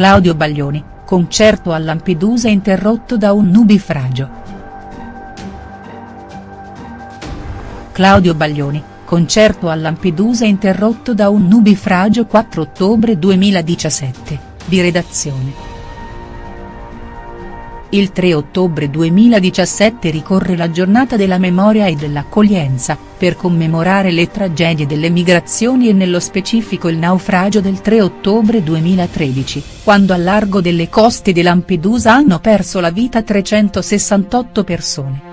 Claudio Baglioni, concerto a Lampedusa interrotto da un nubifragio. Claudio Baglioni, concerto a Lampedusa interrotto da un nubifragio 4 ottobre 2017, di redazione. Il 3 ottobre 2017 ricorre la giornata della memoria e dell'accoglienza, per commemorare le tragedie delle migrazioni e nello specifico il naufragio del 3 ottobre 2013, quando al largo delle coste di Lampedusa hanno perso la vita 368 persone.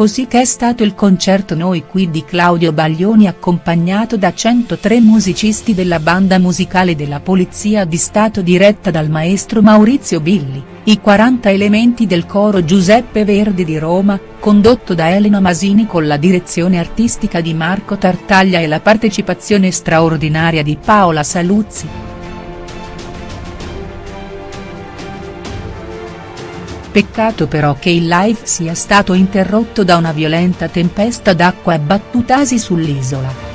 Così che è stato il concerto Noi qui di Claudio Baglioni accompagnato da 103 musicisti della banda musicale della Polizia di Stato diretta dal maestro Maurizio Billi, i 40 elementi del coro Giuseppe Verdi di Roma, condotto da Elena Masini con la direzione artistica di Marco Tartaglia e la partecipazione straordinaria di Paola Saluzzi. Peccato però che il live sia stato interrotto da una violenta tempesta d'acqua abbattutasi sull'isola.